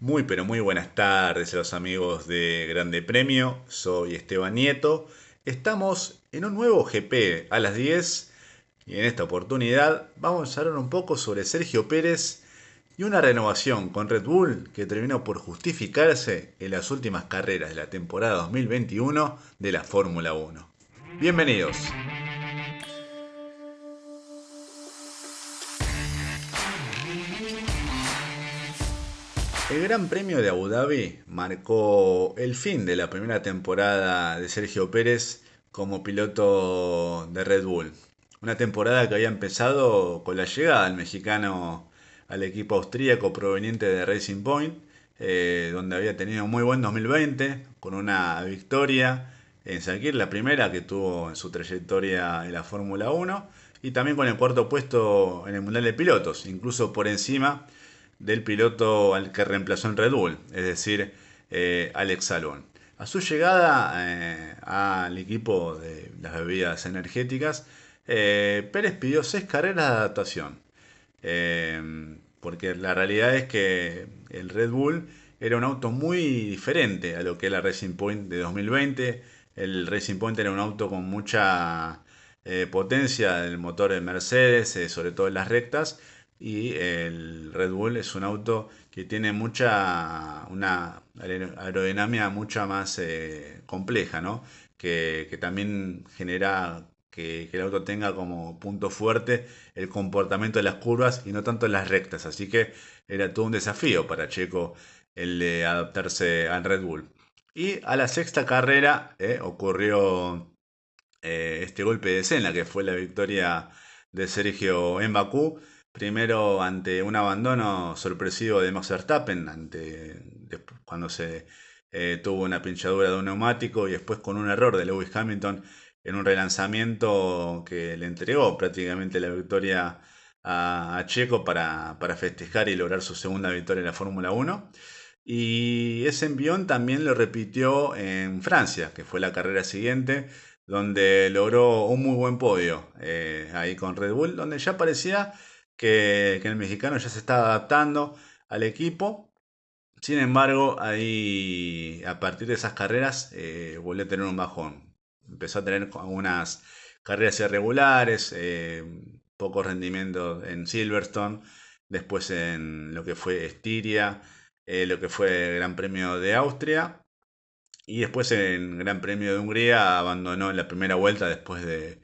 Muy pero muy buenas tardes a los amigos de Grande Premio, soy Esteban Nieto. Estamos en un nuevo GP a las 10 y en esta oportunidad vamos a hablar un poco sobre Sergio Pérez y una renovación con Red Bull que terminó por justificarse en las últimas carreras de la temporada 2021 de la Fórmula 1. Bienvenidos. El Gran Premio de Abu Dhabi marcó el fin de la primera temporada de Sergio Pérez como piloto de Red Bull. Una temporada que había empezado con la llegada del mexicano al equipo austríaco proveniente de Racing Point, eh, donde había tenido un muy buen 2020, con una victoria en Sakir, la primera que tuvo en su trayectoria en la Fórmula 1, y también con el cuarto puesto en el Mundial de Pilotos, incluso por encima del piloto al que reemplazó en Red Bull, es decir, eh, Alex Albon. A su llegada eh, al equipo de las bebidas energéticas, eh, Pérez pidió seis carreras de adaptación. porque la realidad es que el Red Bull era un auto muy diferente a lo que era Racing Point de 2020. El Racing Point era un auto con mucha potencia del motor de Mercedes, sobre todo en las rectas, y el Red Bull es un auto que tiene mucha una aerodinámica mucho más eh, compleja, ¿no? Que, también genera que, el auto tenga como punto fuerte el comportamiento de las curvas y no tanto las rectas. Así que era todo un desafío para Checo el de adaptarse al Red Bull. Y a la sexta carrera eh, ocurrió eh, este golpe de escena que fue la victoria de Sergio en Bakú Primero ante un abandono sorpresivo de Max Verstappen, ante, cuando se eh, tuvo una pinchadura de un neumático y después con un error de Lewis Hamilton en un relanzamiento que le entregó prácticamente la victoria a, Checo para, festejar y lograr su segunda victoria en la Fórmula 1. Y ese envión también lo repitió en Francia, que fue la carrera siguiente, donde logró un muy buen podio eh, ahí con Red Bull, donde ya parecía que, el mexicano ya se está adaptando al equipo. Sin embargo, ahí a partir de esas carreras eh, volvió a tener un bajón. Empezó a tener algunas carreras irregulares, eh, poco rendimiento en Silverstone, después en lo que fue Estiria, eh, lo que fue el Gran Premio de Austria y después en Gran Premio de Hungría abandonó en la primera vuelta después de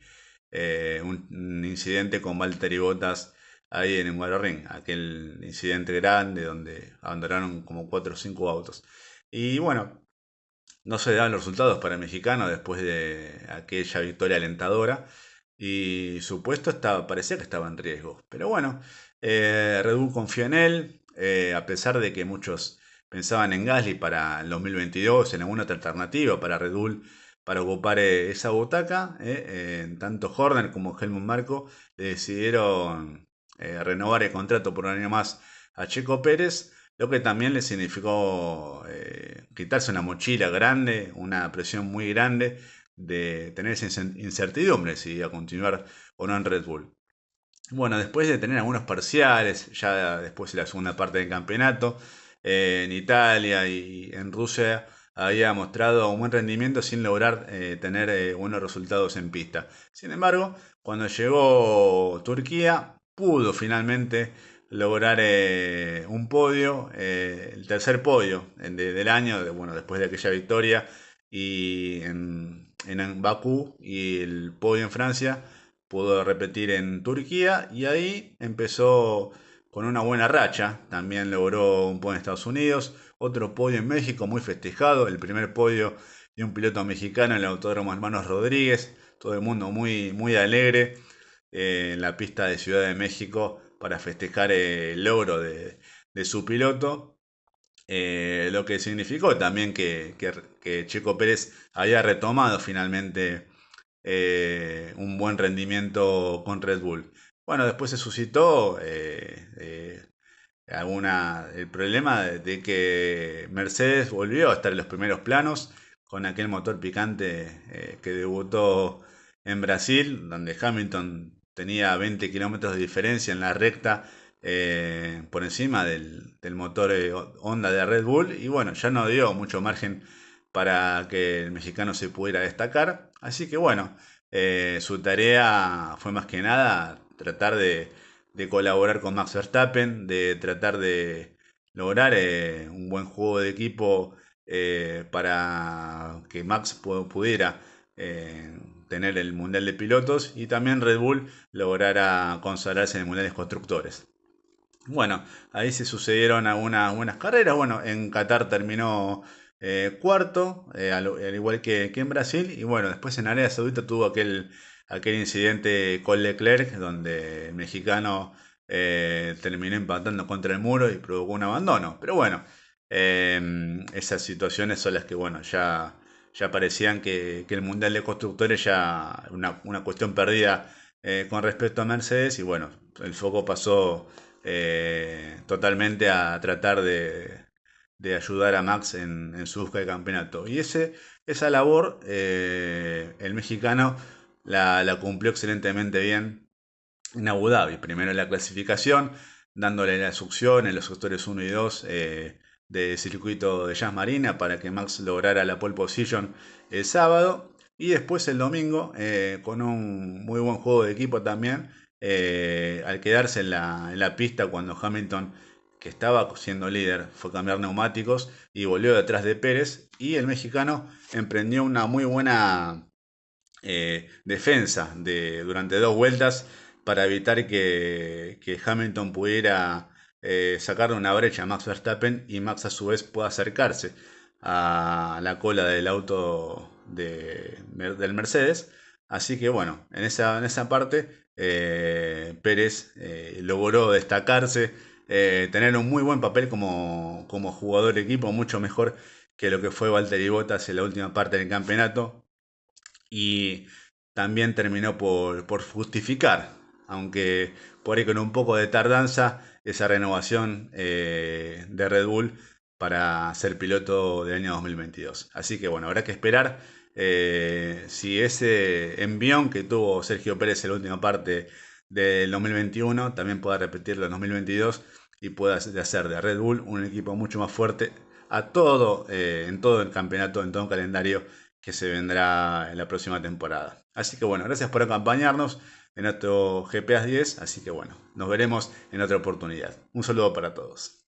un, un, incidente con Valtteri Bottas ahí en Ring, aquel incidente grande donde abandonaron como 4 o 5 autos. Y bueno, no se dan los resultados para el mexicano después de aquella victoria alentadora. Y su puesto estaba, parecía que estaba en riesgo. Pero bueno, eh, Red Bull confió en él, eh, a pesar de que muchos pensaban en Gasly para el 2022, en alguna otra alternativa para Red Bull para ocupar eh, esa butaca. tanto Horner como Helmut Marco decidieron eh, renovar el contrato por un año más a Checo Pérez, lo que también le significó eh, quitarse una mochila grande, una presión muy grande de tener esa incertidumbre si iba a continuar o no en Red Bull. Bueno, después de tener algunos parciales, ya después de la segunda parte del campeonato, eh, en Italia y en Rusia había mostrado un buen rendimiento sin lograr tener buenos resultados en pista. Sin embargo, cuando llegó Turquía, pudo finalmente lograr eh, un podio, eh, el tercer podio del año, bueno, después de aquella victoria y en, en Bakú y el podio en Francia, pudo repetir en Turquía y ahí empezó con una buena racha, también logró un podio en Estados Unidos, otro podio en México muy festejado, el primer podio de un piloto mexicano en el Autódromo Hermanos Rodríguez, todo el mundo muy, muy alegre en la pista de Ciudad de México para festejar el logro de, su piloto. Eh, lo que significó también que, Checo Pérez había retomado finalmente eh, un buen rendimiento con Red Bull. Bueno, después se suscitó eh, alguna, el problema de, que Mercedes volvió a estar en los primeros planos con aquel motor picante que debutó en Brasil, donde Hamilton tenía 20 kilómetros de diferencia en la recta eh, por encima del, motor Honda de Red Bull y bueno, ya no dio mucho margen para que el mexicano se pudiera destacar. Así que bueno, su tarea fue más que nada tratar de, de colaborar con Max Verstappen, de tratar de lograr un buen juego de equipo eh, para que Max pudiera eh, tener el Mundial de Pilotos y también Red Bull lograra consagrarse en el Mundial de Constructores. Bueno, ahí se sucedieron algunas buenas carreras. Bueno, en Qatar terminó eh, cuarto, al, igual que, en Brasil. Y bueno, después en Arabia Saudita tuvo aquel, aquel incidente con Leclerc, donde el mexicano terminó empatando contra el muro y provocó un abandono. Pero bueno, esas situaciones son las que, bueno, ya, ya parecían que, el Mundial de Constructores ya una, una cuestión perdida eh, con respecto a Mercedes y bueno, el foco pasó eh, totalmente a tratar de, ayudar a Max en, su búsqueda de campeonato. Y ese, esa labor eh, el mexicano la, la, cumplió excelentemente bien en Abu Dhabi. Primero en la clasificación, dándole la succión en los sectores 1 y 2 de circuito de Jazz Marina para que Max lograra la pole position el sábado. Y después el domingo, eh, con un muy buen juego de equipo también, eh, al quedarse en la, en la, pista cuando Hamilton, que estaba siendo líder, fue a cambiar neumáticos y volvió detrás de Pérez. Y el mexicano emprendió una muy buena eh, defensa de, durante dos vueltas para evitar que, que Hamilton pudiera eh, una brecha a Max Verstappen y Max a su vez pueda acercarse a la cola del auto de, del Mercedes. Así que bueno, en esa, en esa parte eh, Pérez eh, logró destacarse, tener un muy buen papel como, como jugador de equipo, mucho mejor que lo que fue Valtteri Bottas en la última parte del campeonato. Y también terminó por, por justificar, aunque por ahí con un poco de tardanza, esa renovación eh, de Red Bull para ser piloto del año 2022. Así que bueno, habrá que esperar eh, si ese envión que tuvo Sergio Pérez en la última parte del 2021 también pueda repetirlo en 2022 y pueda hacer de Red Bull un equipo mucho más fuerte a todo, eh, en todo el campeonato, en todo el calendario que se vendrá en la próxima temporada. Así que bueno, gracias por acompañarnos en nuestro GPS 10. Así que bueno, nos veremos en otra oportunidad. Un saludo para todos.